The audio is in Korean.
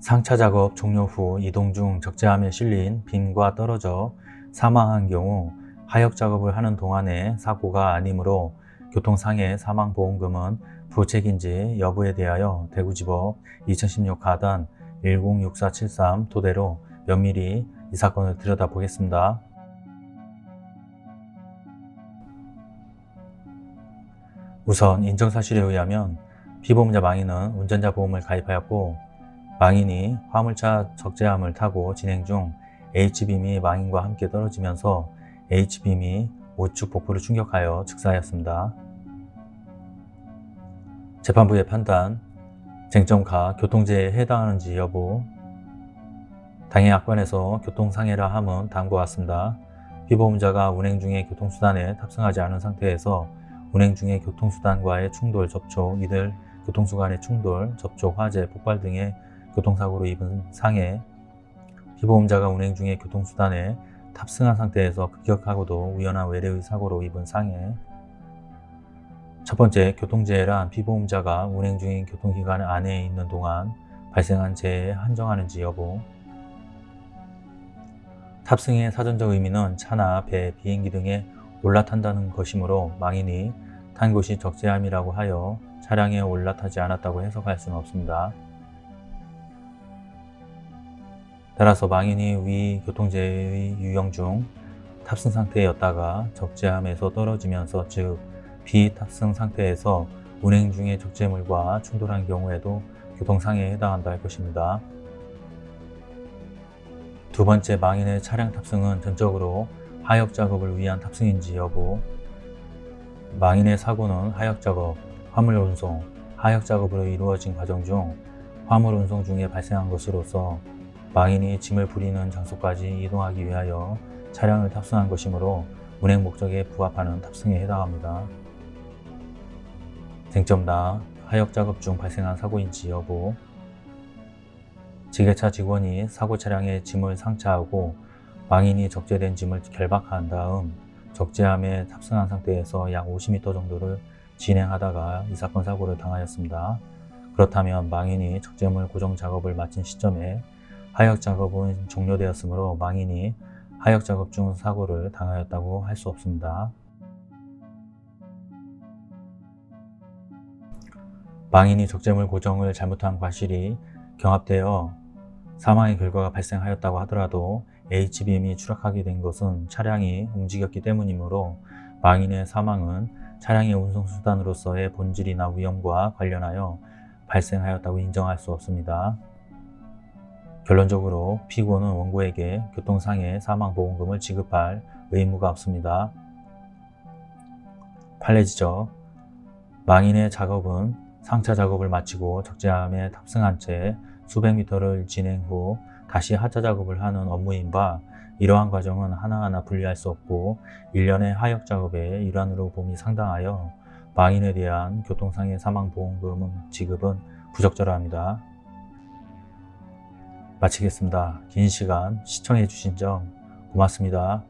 상차 작업 종료 후 이동 중 적재함에 실린 빔과 떨어져 사망한 경우 하역 작업을 하는 동안의 사고가 아니므로 교통상해 사망보험금은 부책인지 여부에 대하여 대구지법 2016 가단 106473 토대로 면밀히 이 사건을 들여다보겠습니다. 우선 인정사실에 의하면 피보험자 망인은 운전자 보험을 가입하였고 망인이 화물차 적재함을 타고 진행 중 H빔이 망인과 함께 떨어지면서 H빔이 우측 복부를 충격하여 즉사하였습니다. 재판부의 판단, 쟁점가 교통재해에 해당하는지 여부 당해 약관에서 교통상해라 함은 다음과 같습니다. 피보험자가 운행 중에 교통수단에 탑승하지 않은 상태에서 운행 중에 교통수단과의 충돌, 접촉, 이들 교통수 간의 충돌, 접촉, 화재, 폭발 등의 교통사고로 입은 상해. 피보험자가 운행 중에 교통수단에 탑승한 상태에서 급격하고도 우연한 외래의 사고로 입은 상해. 첫 번째, 교통재해란 피보험자가 운행 중인 교통기관 안에 있는 동안 발생한 재해에 한정하는지 여부. 탑승의 사전적 의미는 차나 배, 비행기 등에 올라탄다는 것이므로 망인이 탄 곳이 적재함이라고 하여 차량에 올라타지 않았다고 해석할 수는 없습니다. 따라서 망인이 위 교통재해의 유형 중 탑승 상태였다가 적재함에서 떨어지면서 즉 비탑승 상태에서 운행 중의 적재물과 충돌한 경우에도 교통상해에 해당한다 할 것입니다. 두 번째 망인의 차량 탑승은 전적으로 하역 작업을 위한 탑승인지 여부 망인의 사고는 하역 작업, 화물 운송, 하역 작업으로 이루어진 과정 중 화물 운송 중에 발생한 것으로서 망인이 짐을 부리는 장소까지 이동하기 위하여 차량을 탑승한 것이므로 운행 목적에 부합하는 탑승에 해당합니다. 쟁점다 하역 작업 중 발생한 사고인지 여부 지게차 직원이 사고 차량에 짐을 상차하고 망인이 적재된 짐을 결박한 다음 적재함에 탑승한 상태에서 약 50m 정도를 진행하다가 이 사건 사고를 당하였습니다. 그렇다면 망인이 적재물 고정 작업을 마친 시점에 하역 작업은 종료되었으므로 망인이 하역 작업 중 사고를 당하였다고 할 수 없습니다. 망인이 적재물 고정을 잘못한 과실이 경합되어 사망의 결과가 발생하였다고 하더라도 H빔이 추락하게 된 것은 차량이 움직였기 때문이므로 망인의 사망은 차량의 운송수단으로서의 본질이나 위험과 관련하여 발생하였다고 인정할 수 없습니다. 결론적으로 피고는 원고에게 교통상해 사망보험금을 지급할 의무가 없습니다. 판례 지적 망인의 작업은 상차 작업을 마치고 적재함에 탑승한 채 수백 미터를 진행 후 다시 하차 작업을 하는 업무인 바 이러한 과정은 하나하나 분리할 수 없고 일련의 하역 작업의 일환으로 봄이 상당하여 망인에 대한 교통상해 사망보험금 지급은 부적절합니다. 마치겠습니다. 긴 시간 시청해 주신 점 고맙습니다.